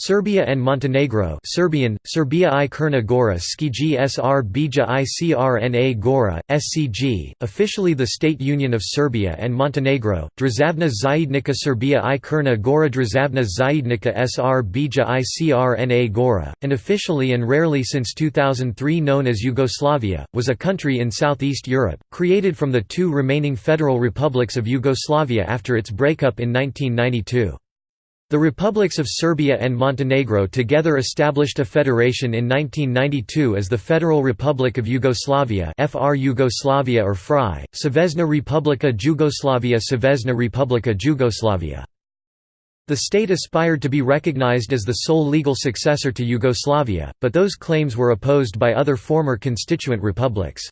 Serbia and Montenegro Serbian, Serbia i Crna Gora Skiji Sr Bija i Crna Gora, SCG, officially the State Union of Serbia and Montenegro, Drazavna Zajednica Serbia i Crna Gora Drazavna Zajednica Sr Bija i Crna Gora, and officially and rarely since 2003 known as Yugoslavia, was a country in southeast Europe, created from the two remaining federal republics of Yugoslavia after its breakup in 1992. The republics of Serbia and Montenegro together established a federation in 1992 as the Federal Republic of Yugoslavia FR Yugoslavia or FRY, Savezna Republika Jugoslavia Savezna Republika Jugoslavia. The state aspired to be recognized as the sole legal successor to Yugoslavia, but those claims were opposed by other former constituent republics.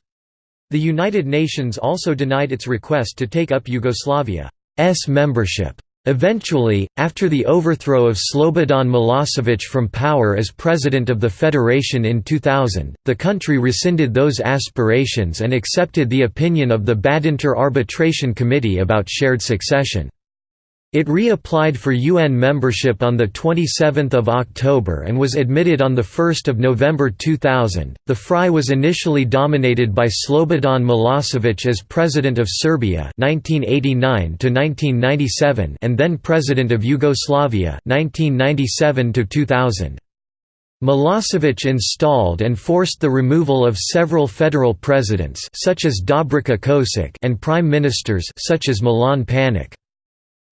The United Nations also denied its request to take up Yugoslavia's membership. Eventually, after the overthrow of Slobodan Milosevic from power as president of the federation in 2000, the country rescinded those aspirations and accepted the opinion of the Badinter Arbitration Committee about shared succession. It reapplied for UN membership on 27 October and was admitted on 1 November 2000. The FRY was initially dominated by Slobodan Milosevic as President of Serbia 1989 to 1997) and then President of Yugoslavia 1997 to -2000. Milosevic installed and forced the removal of several federal presidents such as Dobrica Ćosić and prime ministers such as Milan Panic.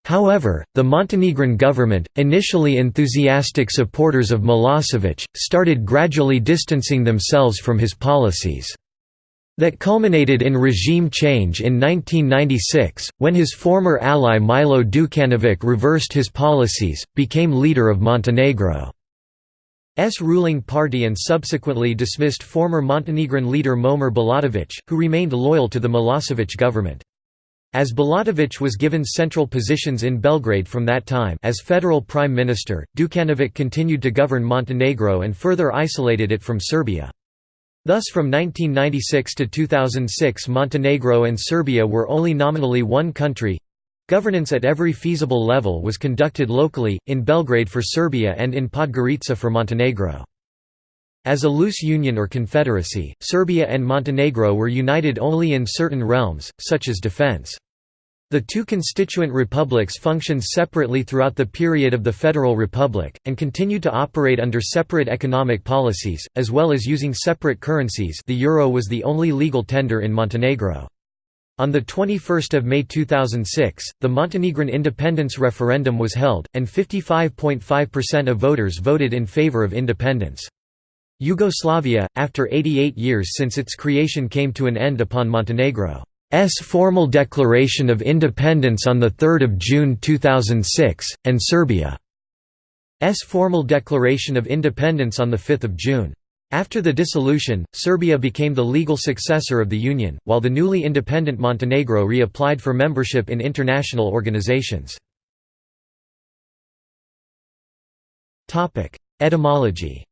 However, the Montenegrin government, initially enthusiastic supporters of Milosevic, started gradually distancing themselves from his policies. That culminated in regime change in 1996, when his former ally Milo Dukanovic reversed his policies, became leader of Montenegro's ruling party and subsequently dismissed former Montenegrin leader Momir Bulatovic, who remained loyal to the Milosevic government. As Bulatovic was given central positions in Belgrade from that time as federal prime minister, Dukanovic continued to govern Montenegro and further isolated it from Serbia. Thus from 1996 to 2006 Montenegro and Serbia were only nominally one country. Governance at every feasible level was conducted locally, in Belgrade for Serbia and in Podgorica for Montenegro. As a loose union or confederacy, Serbia and Montenegro were united only in certain realms, such as defense. The two constituent republics functioned separately throughout the period of the Federal Republic, and continued to operate under separate economic policies, as well as using separate currencies the euro was the only legal tender in Montenegro. On 21 May 2006, the Montenegrin independence referendum was held, and 55.5% of voters voted in favor of independence. Yugoslavia, after 88 years since its creation came to an end upon Montenegro. S formal declaration of independence on 3 June 2006, and Serbia's formal declaration of independence on 5 June. After the dissolution, Serbia became the legal successor of the Union, while the newly independent Montenegro reapplied for membership in international organizations. Etymology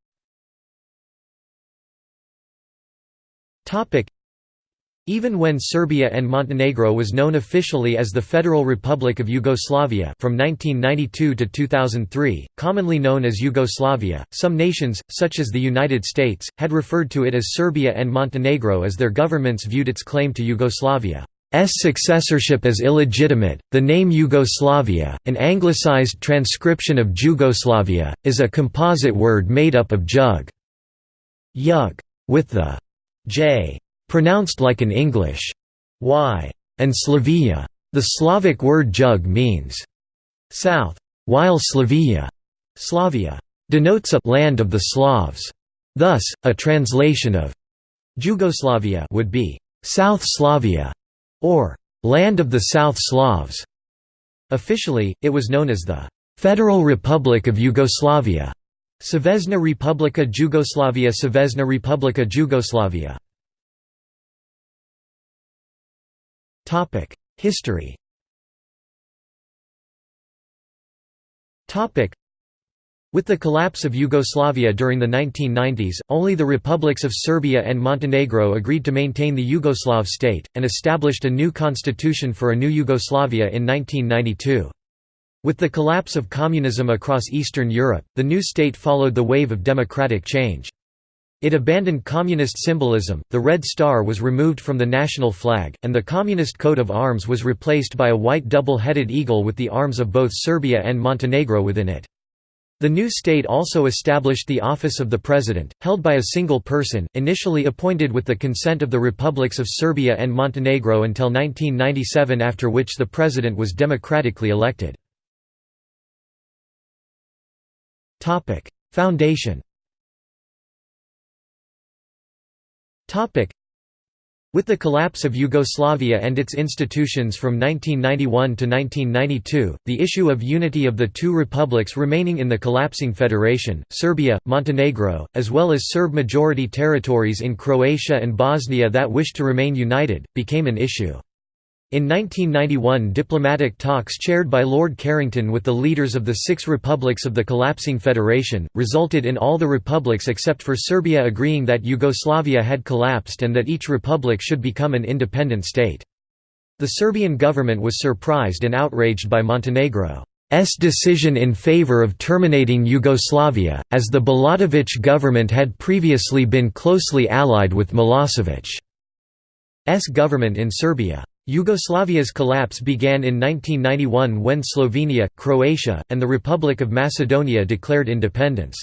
even when Serbia and Montenegro was known officially as the Federal Republic of Yugoslavia from 1992 to 2003, commonly known as Yugoslavia, some nations, such as the United States, had referred to it as Serbia and Montenegro as their governments viewed its claim to Yugoslavia's successorship as illegitimate. The name Yugoslavia, an anglicized transcription of Jugoslavia, is a composite word made up of jug, yug, with the j pronounced like an English y, and Slavia. The Slavic word jug means south, while Slavia, Slavia denotes a land of the Slavs. Thus, a translation of Jugoslavia would be South Slavia or land of the South Slavs. Officially, it was known as the Federal Republic of Yugoslavia. Savezna Republika Jugoslavia Savezna Republika Jugoslavia History with the collapse of Yugoslavia during the 1990s, only the republics of Serbia and Montenegro agreed to maintain the Yugoslav state, and established a new constitution for a new Yugoslavia in 1992. With the collapse of communism across Eastern Europe, the new state followed the wave of democratic change. It abandoned communist symbolism, the red star was removed from the national flag, and the communist coat of arms was replaced by a white double-headed eagle with the arms of both Serbia and Montenegro within it. The new state also established the office of the president, held by a single person, initially appointed with the consent of the republics of Serbia and Montenegro until 1997 after which the president was democratically elected. Foundation. Topic: With the collapse of Yugoslavia and its institutions from 1991 to 1992, the issue of unity of the two republics remaining in the collapsing federation, Serbia, Montenegro, as well as Serb-majority territories in Croatia and Bosnia that wished to remain united, became an issue. In 1991 diplomatic talks chaired by Lord Carrington with the leaders of the six republics of the collapsing federation, resulted in all the republics except for Serbia agreeing that Yugoslavia had collapsed and that each republic should become an independent state. The Serbian government was surprised and outraged by Montenegro's decision in favor of terminating Yugoslavia, as the Bulatović government had previously been closely allied with Milosevic's government in Serbia. Yugoslavia's collapse began in 1991 when Slovenia, Croatia, and the Republic of Macedonia declared independence.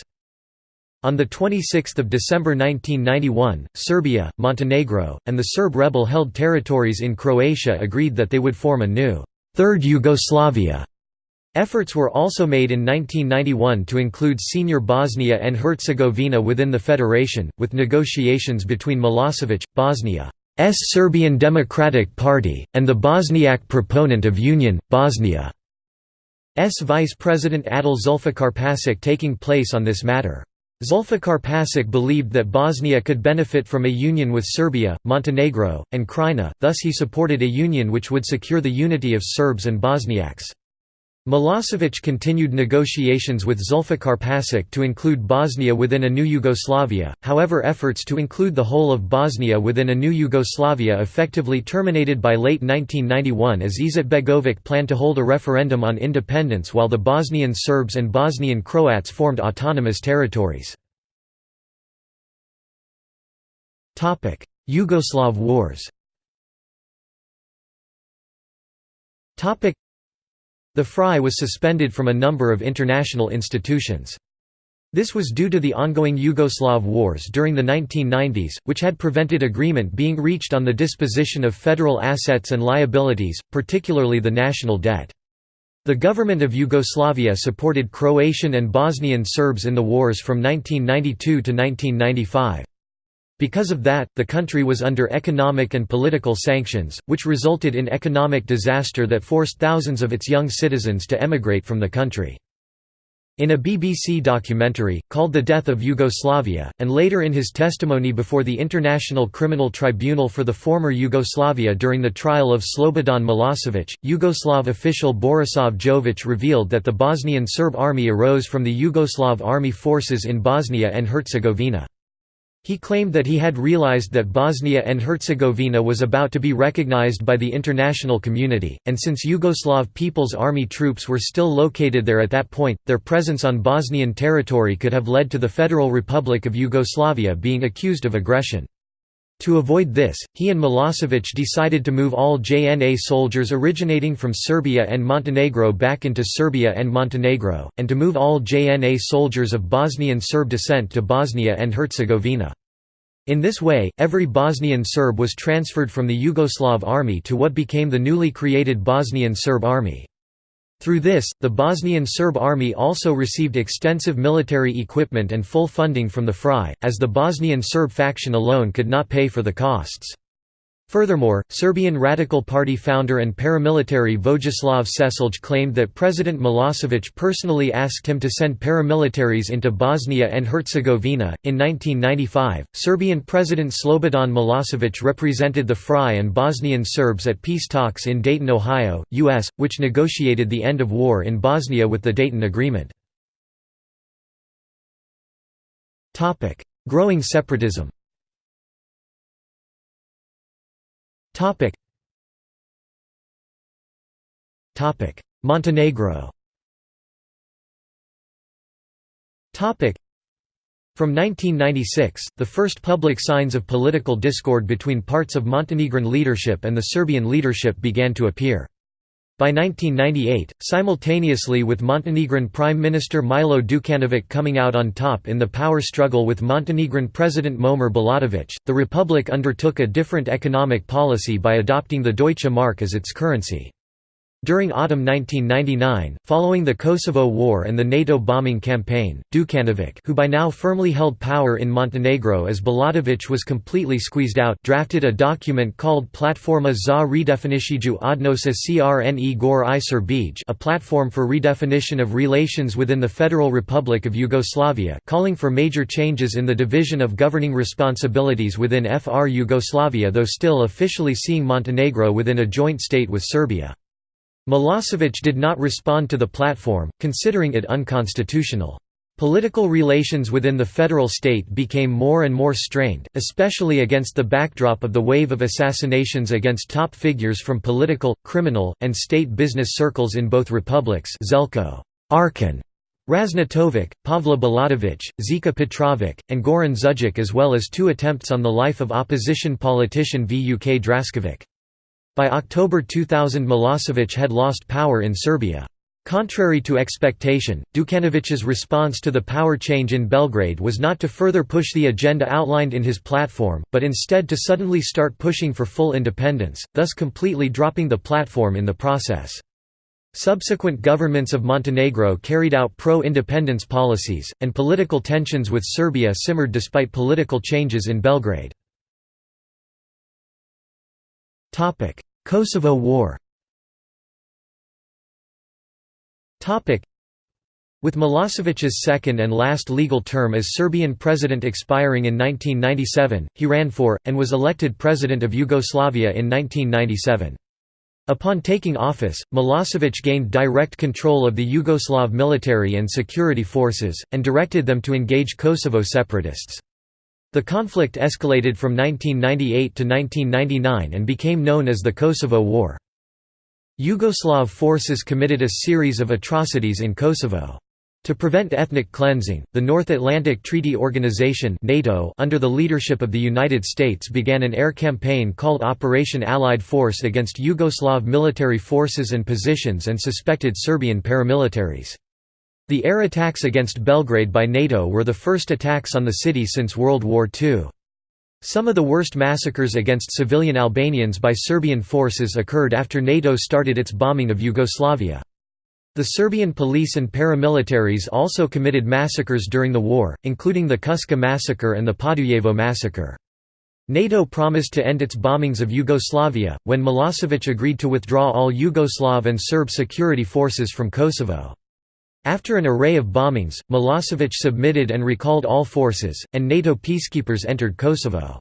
On 26 December 1991, Serbia, Montenegro, and the Serb rebel-held territories in Croatia agreed that they would form a new, Third Yugoslavia. Efforts were also made in 1991 to include senior Bosnia and Herzegovina within the federation, with negotiations between Milosevic, Bosnia, Serbian Democratic Party, and the Bosniak proponent of union, Bosnia's Vice President Adil Zulfikarpašić taking place on this matter. Zulfikarpašić believed that Bosnia could benefit from a union with Serbia, Montenegro, and Krajina, thus he supported a union which would secure the unity of Serbs and Bosniaks. Milosevic continued negotiations with Zulfikarpašić to include Bosnia within a new Yugoslavia, however efforts to include the whole of Bosnia within a new Yugoslavia effectively terminated by late 1991 as Izetbegovic planned to hold a referendum on independence while the Bosnian Serbs and Bosnian Croats formed autonomous territories. Yugoslav wars the FRY was suspended from a number of international institutions. This was due to the ongoing Yugoslav wars during the 1990s, which had prevented agreement being reached on the disposition of federal assets and liabilities, particularly the national debt. The government of Yugoslavia supported Croatian and Bosnian Serbs in the wars from 1992 to 1995. Because of that, the country was under economic and political sanctions, which resulted in economic disaster that forced thousands of its young citizens to emigrate from the country. In a BBC documentary, called The Death of Yugoslavia, and later in his testimony before the International Criminal Tribunal for the former Yugoslavia during the trial of Slobodan Milosevic, Yugoslav official Borisav Jovic revealed that the Bosnian Serb army arose from the Yugoslav army forces in Bosnia and Herzegovina. He claimed that he had realized that Bosnia and Herzegovina was about to be recognized by the international community, and since Yugoslav People's Army troops were still located there at that point, their presence on Bosnian territory could have led to the Federal Republic of Yugoslavia being accused of aggression. To avoid this, he and Milosevic decided to move all JNA soldiers originating from Serbia and Montenegro back into Serbia and Montenegro, and to move all JNA soldiers of Bosnian Serb descent to Bosnia and Herzegovina. In this way, every Bosnian Serb was transferred from the Yugoslav army to what became the newly created Bosnian Serb army. Through this, the Bosnian Serb army also received extensive military equipment and full funding from the FRY, as the Bosnian Serb faction alone could not pay for the costs. Furthermore, Serbian Radical Party founder and paramilitary Vojislav Šešelj claimed that President Milosevic personally asked him to send paramilitaries into Bosnia and Herzegovina. In 1995, Serbian President Slobodan Milosevic represented the FRY and Bosnian Serbs at peace talks in Dayton, Ohio, U.S., which negotiated the end of war in Bosnia with the Dayton Agreement. Growing separatism Topic. Topic: Montenegro. Topic. From 1996, the first public signs of political discord between parts of Montenegrin leadership and the Serbian leadership began to appear. By 1998, simultaneously with Montenegrin Prime Minister Milo Đukanović coming out on top in the power struggle with Montenegrin President Momir Bulatović, the republic undertook a different economic policy by adopting the Deutsche Mark as its currency. During autumn 1999, following the Kosovo War and the NATO bombing campaign, Đukanović who by now firmly held power in Montenegro as Bulatović was completely squeezed out drafted a document called Platforma za redefiniciju odnosa crne gore i Serbij a platform for redefinition of relations within the Federal Republic of Yugoslavia calling for major changes in the division of governing responsibilities within FR Yugoslavia though still officially seeing Montenegro within a joint state with Serbia. Milosevic did not respond to the platform, considering it unconstitutional. Political relations within the federal state became more and more strained, especially against the backdrop of the wave of assassinations against top figures from political, criminal, and state business circles in both republics Zeljko Arkan, Raznatovic, Pavle Bulatovic, Zika Petrovic, and Goran Đujić as well as two attempts on the life of opposition politician Vuk Drašković. By October 2000 Milosevic had lost power in Serbia. Contrary to expectation, Đukanovic's response to the power change in Belgrade was not to further push the agenda outlined in his platform, but instead to suddenly start pushing for full independence, thus completely dropping the platform in the process. Subsequent governments of Montenegro carried out pro-independence policies, and political tensions with Serbia simmered despite political changes in Belgrade. Kosovo War with Milosevic's second and last legal term as Serbian president expiring in 1997, he ran for, and was elected president of Yugoslavia in 1997. Upon taking office, Milosevic gained direct control of the Yugoslav military and security forces, and directed them to engage Kosovo separatists. The conflict escalated from 1998 to 1999 and became known as the Kosovo War. Yugoslav forces committed a series of atrocities in Kosovo. To prevent ethnic cleansing, the North Atlantic Treaty Organization NATO under the leadership of the United States began an air campaign called Operation Allied Force against Yugoslav military forces and positions and suspected Serbian paramilitaries. The air attacks against Belgrade by NATO were the first attacks on the city since World War II. Some of the worst massacres against civilian Albanians by Serbian forces occurred after NATO started its bombing of Yugoslavia. The Serbian police and paramilitaries also committed massacres during the war, including the Kuska massacre and the Podujevo massacre. NATO promised to end its bombings of Yugoslavia, when Milosevic agreed to withdraw all Yugoslav and Serb security forces from Kosovo. After an array of bombings, Milosevic submitted and recalled all forces, and NATO peacekeepers entered Kosovo.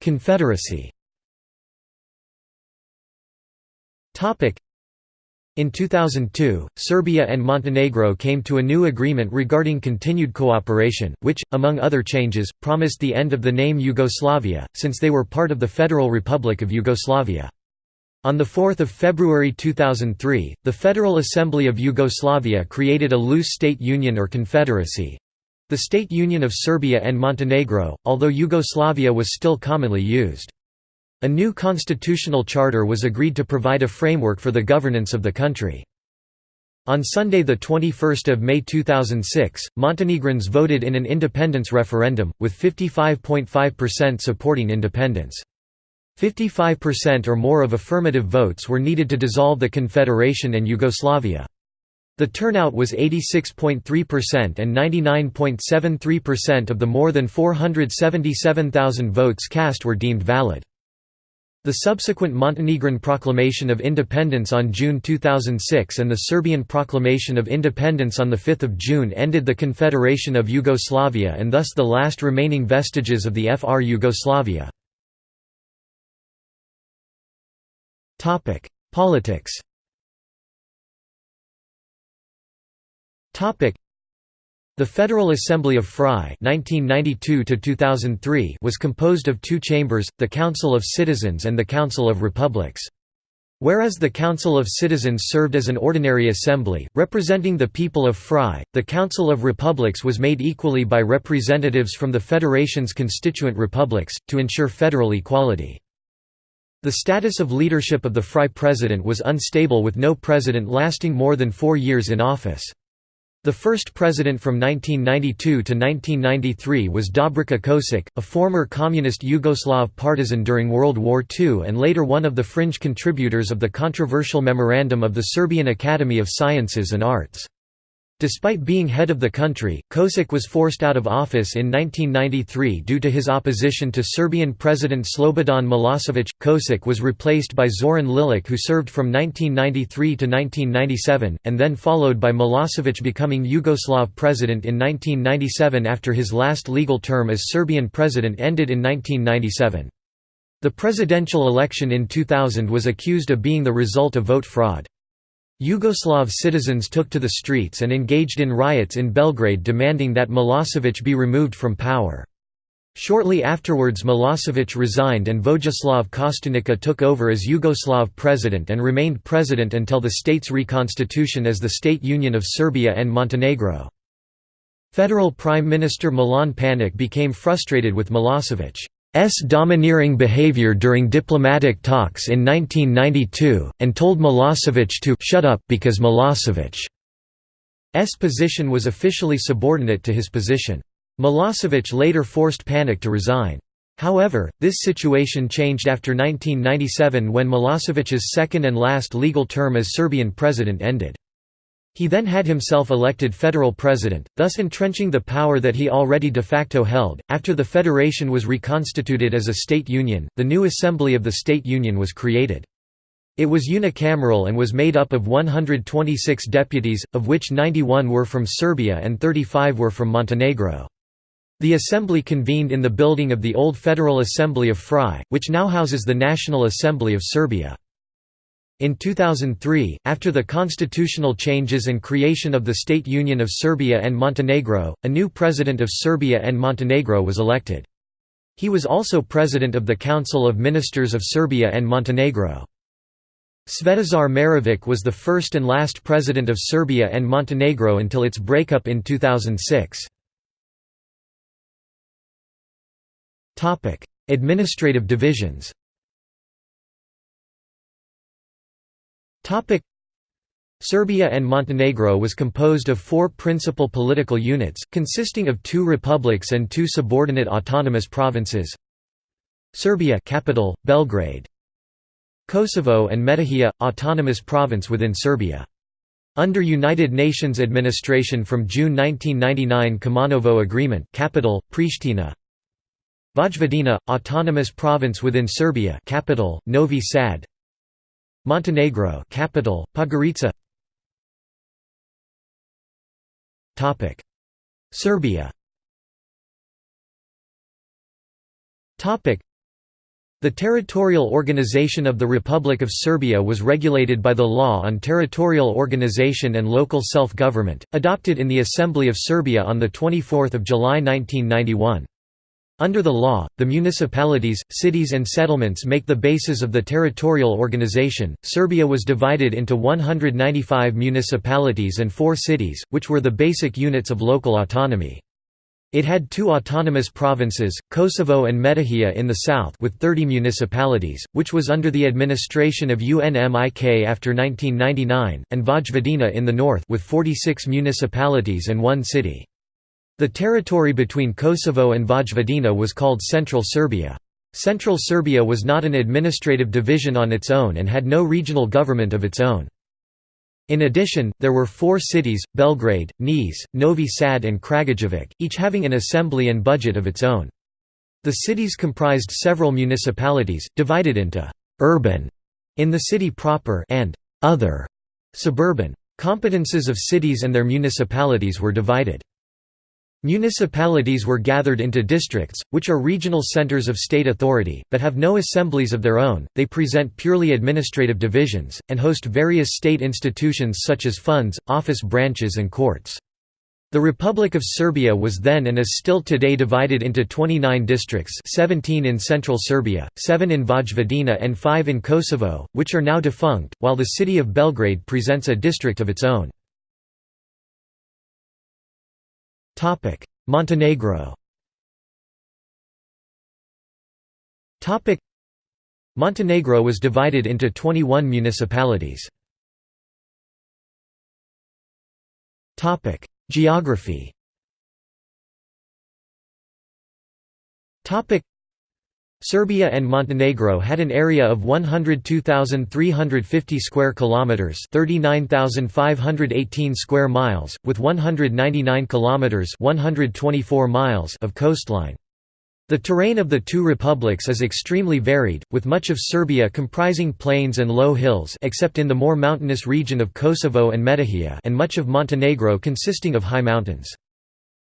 Confederacy in 2002, Serbia and Montenegro came to a new agreement regarding continued cooperation, which, among other changes, promised the end of the name Yugoslavia, since they were part of the Federal Republic of Yugoslavia. On 4 February 2003, the Federal Assembly of Yugoslavia created a loose state union or confederacy—the State Union of Serbia and Montenegro, although Yugoslavia was still commonly used. A new constitutional charter was agreed to provide a framework for the governance of the country. On Sunday 21 May 2006, Montenegrins voted in an independence referendum, with 55.5% supporting independence. 55% or more of affirmative votes were needed to dissolve the Confederation and Yugoslavia. The turnout was 86.3% and 99.73% of the more than 477,000 votes cast were deemed valid. The subsequent Montenegrin Proclamation of Independence on June 2006 and the Serbian Proclamation of Independence on 5 June ended the Confederation of Yugoslavia and thus the last remaining vestiges of the FR Yugoslavia. Topic: Politics. Topic: The Federal Assembly of FRY (1992–2003) was composed of two chambers: the Council of Citizens and the Council of Republics. Whereas the Council of Citizens served as an ordinary assembly, representing the people of Fry, the Council of Republics was made equally by representatives from the Federation's constituent republics, to ensure federal equality. The status of leadership of the Fry president was unstable with no president lasting more than four years in office. The first president from 1992 to 1993 was Dobrica Ćosić, a former communist Yugoslav partisan during World War II and later one of the fringe contributors of the controversial memorandum of the Serbian Academy of Sciences and Arts. Despite being head of the country, Ćosić was forced out of office in 1993 due to his opposition to Serbian President Slobodan Milosevic. Ćosić was replaced by Zoran Lilic, who served from 1993 to 1997, and then followed by Milosevic becoming Yugoslav president in 1997 after his last legal term as Serbian president ended in 1997. The presidential election in 2000 was accused of being the result of vote fraud. Yugoslav citizens took to the streets and engaged in riots in Belgrade demanding that Milosevic be removed from power. Shortly afterwards Milosevic resigned and Vojislav Kostunica took over as Yugoslav president and remained president until the state's reconstitution as the State Union of Serbia and Montenegro. Federal Prime Minister Milan Panic became frustrated with Milosevic. S domineering behavior during diplomatic talks in 1992, and told Milosevic to «shut up» because Milosevic's position was officially subordinate to his position. Milosevic later forced Panic to resign. However, this situation changed after 1997 when Milosevic's second and last legal term as Serbian president ended. He then had himself elected federal president, thus entrenching the power that he already de facto held. After the federation was reconstituted as a state union, the new Assembly of the State Union was created. It was unicameral and was made up of 126 deputies, of which 91 were from Serbia and 35 were from Montenegro. The assembly convened in the building of the old Federal Assembly of Fry, which now houses the National Assembly of Serbia. In 2003, after the constitutional changes and creation of the State Union of Serbia and Montenegro, a new president of Serbia and Montenegro was elected. He was also president of the Council of Ministers of Serbia and Montenegro. Svetozar Marovic was the first and last president of Serbia and Montenegro until its breakup in 2006. Administrative divisions Serbia and Montenegro was composed of four principal political units, consisting of two republics and two subordinate autonomous provinces. Serbia capital, Belgrade. Kosovo and Metohija, autonomous province within Serbia. Under United Nations administration from June 1999 Kumanovo Agreement capital, Pristina. Vojvodina, autonomous province within Serbia capital, Novi Sad. Montenegro capital, Podgorica Topic. Serbia. Topic. The territorial organization of the Republic of Serbia was regulated by the Law on Territorial Organization and Local Self-Government, adopted in the Assembly of Serbia on 24 July 1991. Under the law, the municipalities, cities and settlements make the basis of the territorial organization. Serbia was divided into 195 municipalities and 4 cities, which were the basic units of local autonomy. It had two autonomous provinces, Kosovo and Metohija in the south with 30 municipalities, which was under the administration of UNMIK after 1999, and Vojvodina in the north with 46 municipalities and one city. The territory between Kosovo and Vojvodina was called Central Serbia. Central Serbia was not an administrative division on its own and had no regional government of its own. In addition, there were four cities, Belgrade, Niš, Novi Sad and Kragujevac, each having an assembly and budget of its own. The cities comprised several municipalities, divided into «urban» in the city proper and «other» suburban. Competences of cities and their municipalities were divided. Municipalities were gathered into districts, which are regional centers of state authority, but have no assemblies of their own, they present purely administrative divisions, and host various state institutions such as funds, office branches and courts. The Republic of Serbia was then and is still today divided into 29 districts 17 in central Serbia, 7 in Vojvodina and 5 in Kosovo, which are now defunct, while the city of Belgrade presents a district of its own. Montenegro. Montenegro was divided into 21 municipalities. Geography Serbia and Montenegro had an area of 102,350 square kilometers, 39,518 square miles, with 199 kilometers, 124 miles of coastline. The terrain of the two republics is extremely varied, with much of Serbia comprising plains and low hills except in the more mountainous region of Kosovo and Metohija and much of Montenegro consisting of high mountains.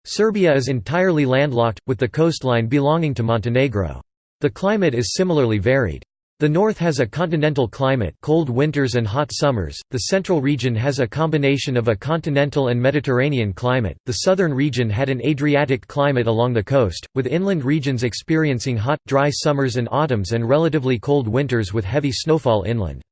Serbia is entirely landlocked, with the coastline belonging to Montenegro. The climate is similarly varied. The north has a continental climate cold winters and hot summers, the central region has a combination of a continental and Mediterranean climate, the southern region had an Adriatic climate along the coast, with inland regions experiencing hot, dry summers and autumns and relatively cold winters with heavy snowfall inland.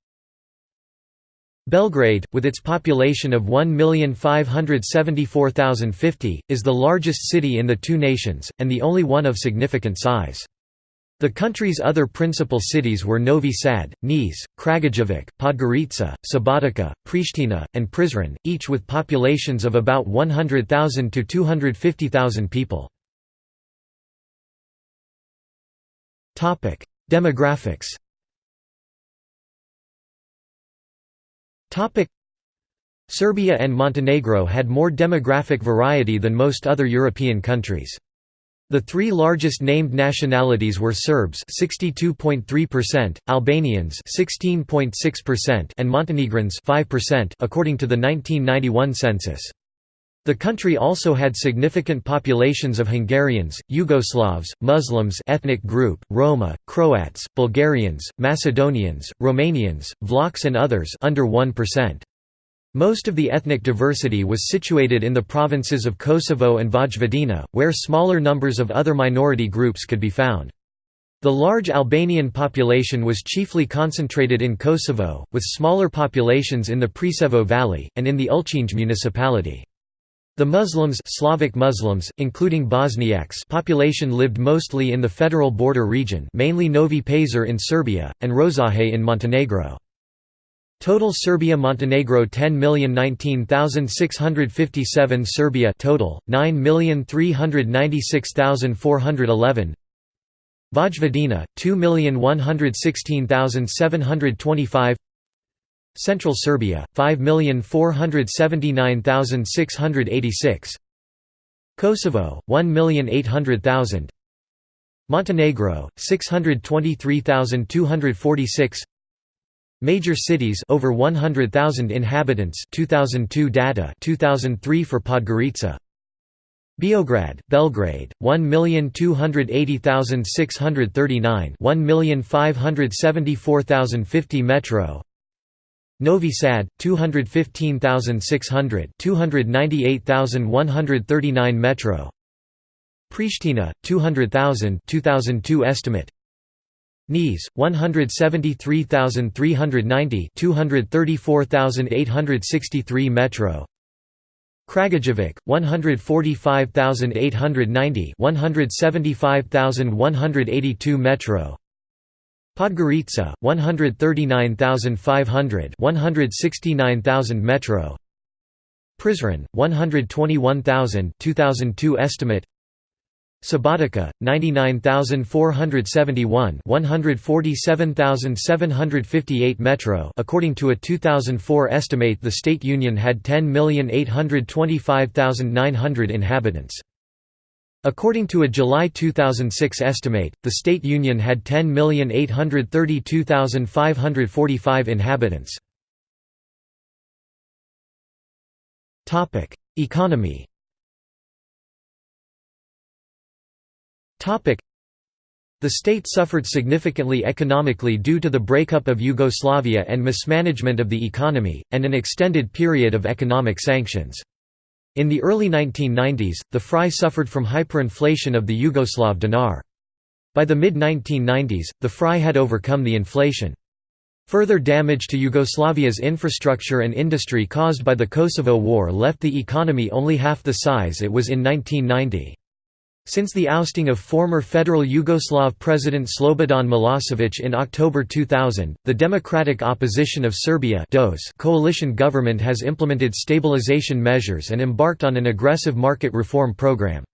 Belgrade, with its population of 1,574,050, is the largest city in the two nations, and the only one of significant size. The country's other principal cities were Novi Sad, Niš, Kragujevac, Podgorica, Subotica, Pristina, and Prizren, each with populations of about 100,000 to 250,000 people. Demographics Serbia and Montenegro had more demographic variety than most other European countries. The three largest named nationalities were Serbs 62.3%, Albanians 16.6% and Montenegrins 5% according to the 1991 census. The country also had significant populations of Hungarians, Yugoslavs, Muslims ethnic group, Roma, Croats, Bulgarians, Macedonians, Romanians, Vlachs and others under 1%. Most of the ethnic diversity was situated in the provinces of Kosovo and Vojvodina, where smaller numbers of other minority groups could be found. The large Albanian population was chiefly concentrated in Kosovo, with smaller populations in the Preševo Valley, and in the Ulcinj municipality. The Muslims Slavic Muslims, including Bosniaks population lived mostly in the federal border region mainly Novi Pazar in Serbia, and Rozaje in Montenegro. Total Serbia Montenegro 10,019,657 Serbia total 9,396,411 Vojvodina 2,116,725 Central Serbia 5,479,686 Kosovo 1,800,000 Montenegro 623,246 Major cities over 100,000 inhabitants 2002 data 2003 for Podgorica. Beograd, Belgrade, 1,280,639 1,574,050 Metro. Novi Sad, 215,600 298,139 Metro. Pristina, 200,000 2002 estimate Niš 173,390 234,863 Metro. Kragujevac 145,890 175,182 Metro. Podgorica 139,500 169,000 Metro. Prizren 121,000 2002 estimate Subotica 99471 147,758 Metro according to a 2004 estimate the state union had 10,825,900 inhabitants According to a July 2006 estimate, the state union had 10,832,545 inhabitants. Economy the state suffered significantly economically due to the breakup of Yugoslavia and mismanagement of the economy, and an extended period of economic sanctions. In the early 1990s, the FRY suffered from hyperinflation of the Yugoslav dinar. By the mid-1990s, the FRY had overcome the inflation. Further damage to Yugoslavia's infrastructure and industry caused by the Kosovo War left the economy only half the size it was in 1990. Since the ousting of former federal Yugoslav President Slobodan Milosevic in October 2000, the Democratic Opposition of Serbia coalition government has implemented stabilization measures and embarked on an aggressive market reform program.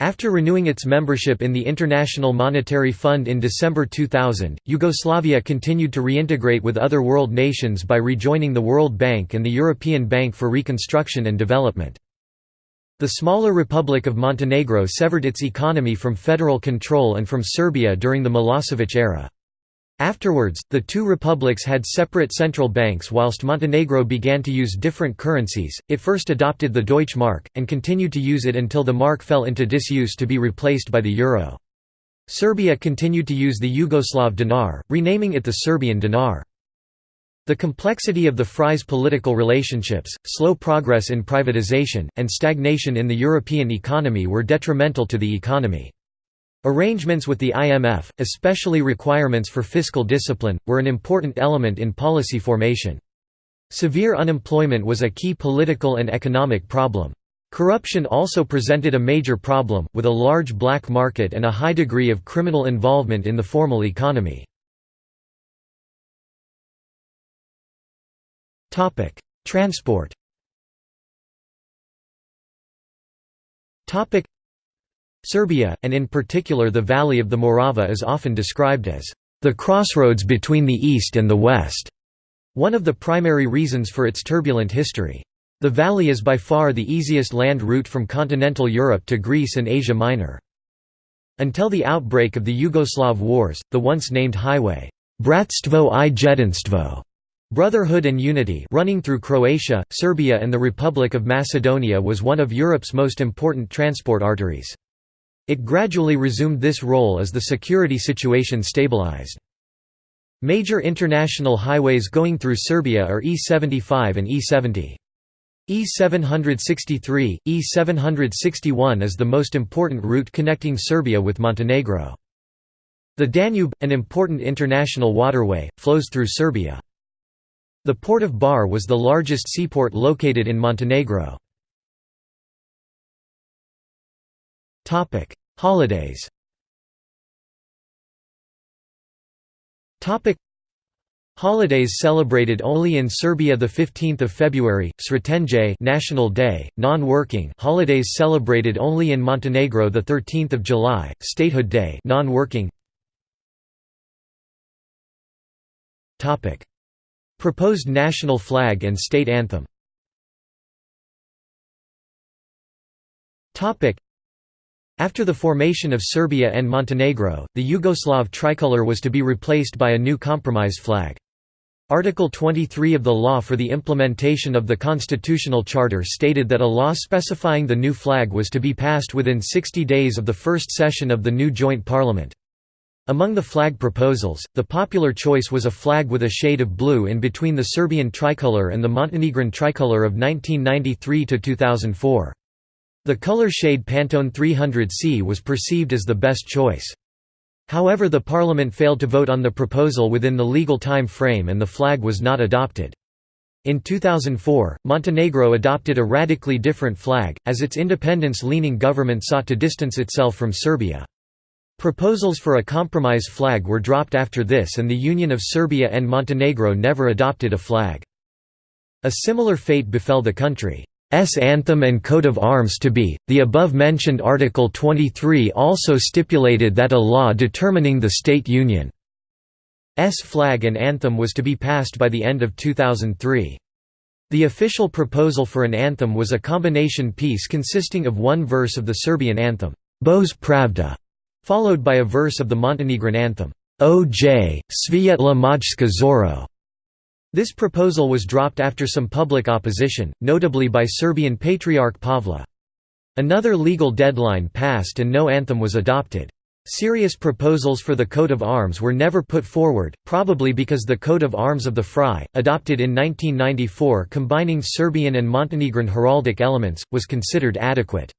After renewing its membership in the International Monetary Fund in December 2000, Yugoslavia continued to reintegrate with other world nations by rejoining the World Bank and the European Bank for Reconstruction and Development. The smaller Republic of Montenegro severed its economy from federal control and from Serbia during the Milosevic era. Afterwards, the two republics had separate central banks whilst Montenegro began to use different currencies, it first adopted the Deutsche Mark, and continued to use it until the mark fell into disuse to be replaced by the euro. Serbia continued to use the Yugoslav dinar, renaming it the Serbian dinar. The complexity of the FRY's political relationships, slow progress in privatization, and stagnation in the European economy were detrimental to the economy. Arrangements with the IMF, especially requirements for fiscal discipline, were an important element in policy formation. Severe unemployment was a key political and economic problem. Corruption also presented a major problem, with a large black market and a high degree of criminal involvement in the formal economy. Topic: Transport. Topic: Serbia, and in particular the Valley of the Morava is often described as the crossroads between the East and the West, one of the primary reasons for its turbulent history. The valley is by far the easiest land route from continental Europe to Greece and Asia Minor. Until the outbreak of the Yugoslav Wars, the once named highway, Bratstvo i Jedinstvo Brotherhood and Unity running through Croatia, Serbia and the Republic of Macedonia was one of Europe's most important transport arteries. It gradually resumed this role as the security situation stabilized. Major international highways going through Serbia are E75 and E70. E763, E761 is the most important route connecting Serbia with Montenegro. The Danube, an important international waterway, flows through Serbia. The port of Bar was the largest seaport located in Montenegro. Holidays Holidays celebrated only in Serbia the 15th of February, Sretenje National Day, non-working. Holidays celebrated only in Montenegro the 13th of July, Statehood Day, non-working. Topic: Proposed national flag and state anthem After the formation of Serbia and Montenegro, the Yugoslav tricolor was to be replaced by a new compromise flag. Article 23 of the law for the implementation of the constitutional charter stated that a law specifying the new flag was to be passed within 60 days of the first session of the new joint parliament. Among the flag proposals, the popular choice was a flag with a shade of blue in between the Serbian tricolour and the Montenegrin tricolour of 1993–2004. The color shade Pantone 300C was perceived as the best choice. However the parliament failed to vote on the proposal within the legal time frame and the flag was not adopted. In 2004, Montenegro adopted a radically different flag, as its independence-leaning government sought to distance itself from Serbia. Proposals for a compromise flag were dropped after this and the Union of Serbia and Montenegro never adopted a flag. A similar fate befell the country's anthem and coat of arms to be. The above-mentioned Article 23 also stipulated that a law determining the state union's flag and anthem was to be passed by the end of 2003. The official proposal for an anthem was a combination piece consisting of one verse of the Serbian anthem, Bože Pravda, followed by a verse of the Montenegrin anthem, O.J. Svijetla Majska Zoro. This proposal was dropped after some public opposition, notably by Serbian Patriarch Pavla. Another legal deadline passed and no anthem was adopted. Serious proposals for the coat of arms were never put forward, probably because the coat of arms of the Fry, adopted in 1994 combining Serbian and Montenegrin heraldic elements, was considered adequate.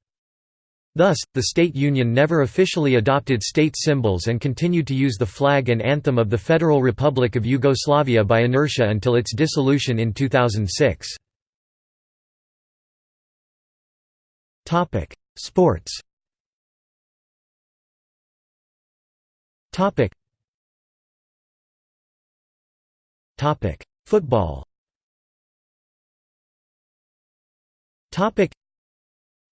Thus, the state union never officially adopted state symbols and continued to use the flag and anthem of the Federal Republic of Yugoslavia by inertia until its dissolution in 2006. Sports. Football.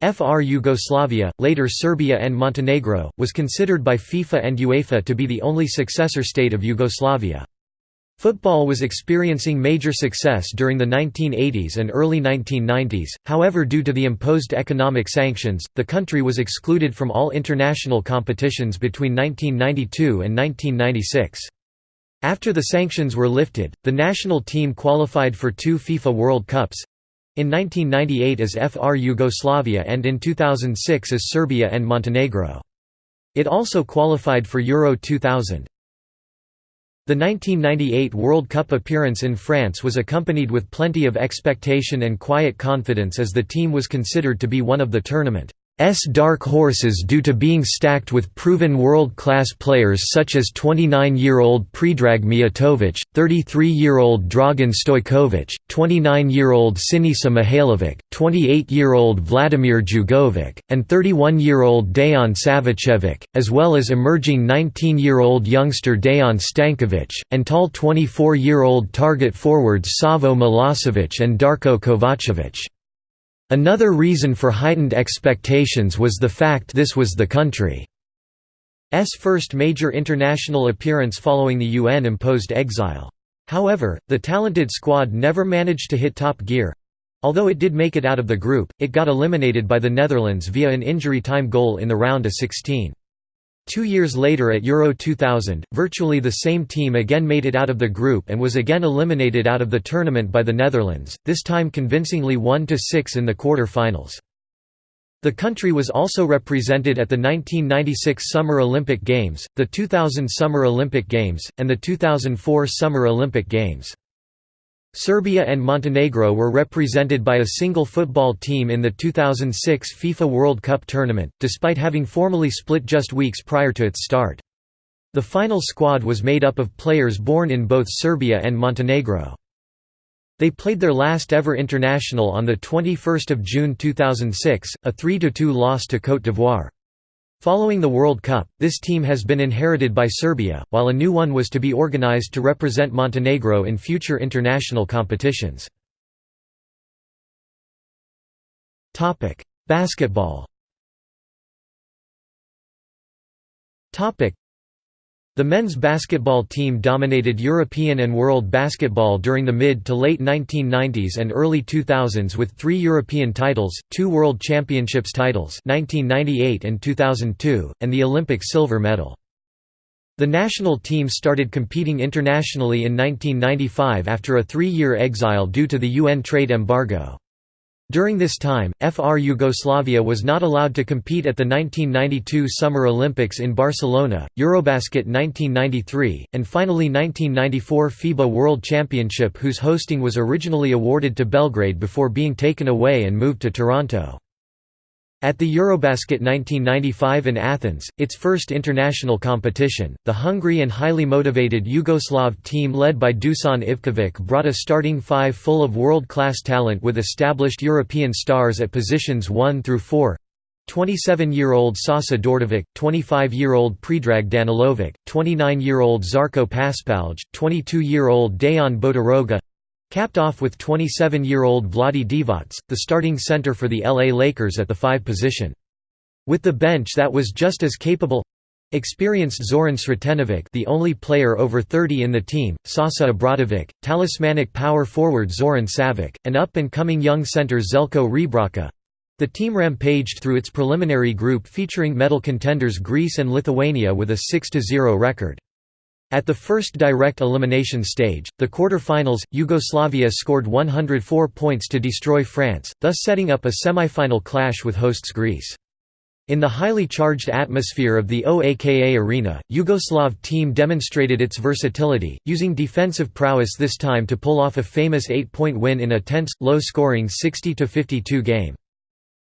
FR Yugoslavia, later Serbia and Montenegro, was considered by FIFA and UEFA to be the only successor state of Yugoslavia. Football was experiencing major success during the 1980s and early 1990s, however due to the imposed economic sanctions, the country was excluded from all international competitions between 1992 and 1996. After the sanctions were lifted, the national team qualified for two FIFA World Cups—in 1998 as FR Yugoslavia and in 2006 as Serbia and Montenegro. It also qualified for Euro 2000. The 1998 World Cup appearance in France was accompanied with plenty of expectation and quiet confidence as the team was considered to be one of the tournament S dark horses due to being stacked with proven world-class players such as 29-year-old Predrag Mijatovic, 33-year-old Dragan Stojkovic, 29-year-old Sinisa Mihailovic, 28-year-old Vladimir Jugovic, and 31-year-old Dejan Savicevic, as well as emerging 19-year-old youngster Dejan Stankovic, and tall 24-year-old target forwards Savo Milosevic and Darko Kovacevic. Another reason for heightened expectations was the fact this was the country's first major international appearance following the UN-imposed exile. However, the talented squad never managed to hit top gear. Although it did make it out of the group, it got eliminated by the Netherlands via an injury time goal in the round of 16. Two years later at Euro 2000, virtually the same team again made it out of the group and was again eliminated out of the tournament by the Netherlands, this time convincingly 1–6 in the quarter-finals. The country was also represented at the 1996 Summer Olympic Games, the 2000 Summer Olympic Games, and the 2004 Summer Olympic Games. Serbia and Montenegro were represented by a single football team in the 2006 FIFA World Cup tournament, despite having formally split just weeks prior to its start. The final squad was made up of players born in both Serbia and Montenegro. They played their last ever international on 21 June 2006, a 3–2 loss to Côte d'Ivoire. Following the World Cup, this team has been inherited by Serbia, while a new one was to be organized to represent Montenegro in future international competitions. Basketball the men's basketball team dominated European and world basketball during the mid to late 1990s and early 2000s with three European titles, two World Championships titles 1998 and 2002, and the Olympic silver medal. The national team started competing internationally in 1995 after a three-year exile due to the UN trade embargo. During this time, FR Yugoslavia was not allowed to compete at the 1992 Summer Olympics in Barcelona, Eurobasket 1993, and finally 1994 FIBA World Championship whose hosting was originally awarded to Belgrade before being taken away and moved to Toronto. At the Eurobasket 1995 in Athens, its first international competition, the hungry and highly motivated Yugoslav team led by Dusan Ivkovic brought a starting five full of world-class talent with established European stars at positions 1 through 4. 27-year-old Sasa Dordovic, 25-year-old Predrag Danilovic, 29-year-old Zarko Paspalj, 22-year-old Dejan Bodiroga, Capped off with 27-year-old Vlade Divac, the starting center for the LA Lakers at the 5 position. With the bench that was just as capable experienced Zoran Sretenovic the only player over 30 in the team, Sasa Obradovic, talismanic power forward Zoran Savic, and up-and-coming young center Zeljko Rebraca. The team rampaged through its preliminary group featuring medal contenders Greece and Lithuania with a 6–0 record. At the first direct elimination stage, the quarter-finals, Yugoslavia scored 104 points to destroy France, thus setting up a semi-final clash with hosts Greece. In the highly charged atmosphere of the OAKA arena, Yugoslav team demonstrated its versatility, using defensive prowess this time to pull off a famous eight-point win in a tense, low-scoring 60–52 game.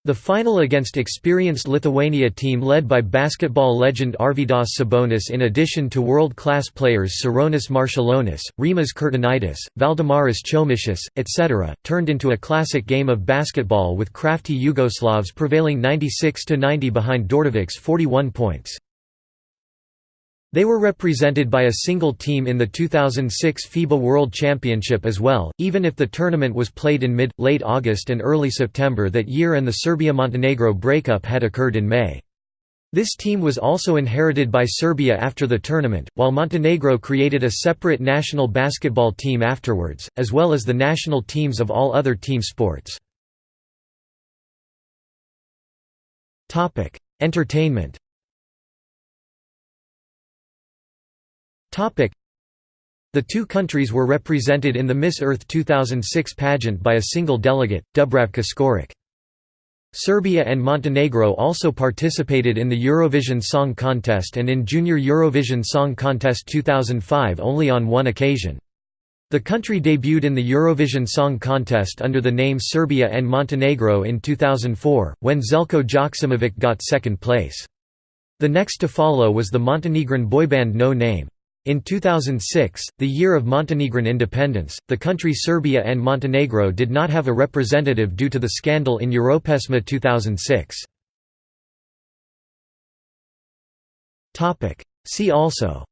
The final against experienced Lithuania team led by basketball legend Arvydas Sabonis in addition to world-class players Sarunas Marciulionis, Rimas Kurtinaitis, Valdemaras Chomičius, etc., turned into a classic game of basketball with crafty Yugoslavs prevailing 96–90 behind Dordovic's 41 points. They were represented by a single team in the 2006 FIBA World Championship as well, even if the tournament was played in mid, late August and early September that year and the Serbia-Montenegro breakup had occurred in May. This team was also inherited by Serbia after the tournament, while Montenegro created a separate national basketball team afterwards, as well as the national teams of all other team sports. Entertainment The two countries were represented in the Miss Earth 2006 pageant by a single delegate, Dubravka Škorić. Serbia and Montenegro also participated in the Eurovision Song Contest and in Junior Eurovision Song Contest 2005 only on one occasion. The country debuted in the Eurovision Song Contest under the name Serbia and Montenegro in 2004, when Zeljko Joksimovic got second place. The next to follow was the Montenegrin boyband No Name. In 2006, the year of Montenegrin independence, the country Serbia and Montenegro did not have a representative due to the scandal in Europesma 2006. See also.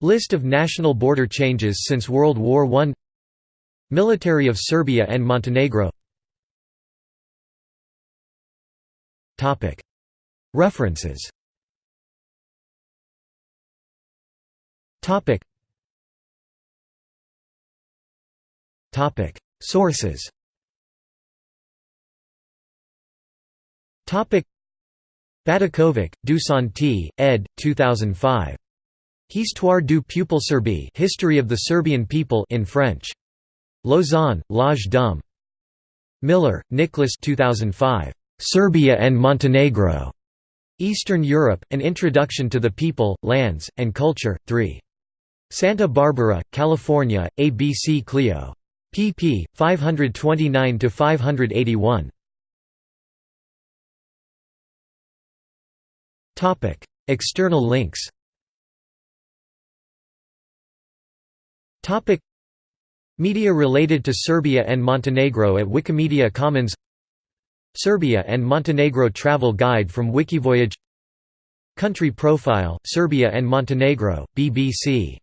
List of national border changes since World War I Military of Serbia and Montenegro References Topic Topic Sources Topic Dusan T. ed. 2005. Histoire du peuple serbe History of the Serbian People in French. Lausanne, L'Age d'Homme. Miller, Nicholas 2005. Serbia and Montenegro. Eastern Europe, An Introduction to the People, Lands, and Culture, 3. Santa Barbara, California, ABC Clio. pp. 529–581. External links Media related to Serbia and Montenegro at Wikimedia Commons Serbia and Montenegro Travel Guide from Wikivoyage. Country Profile, Serbia and Montenegro, BBC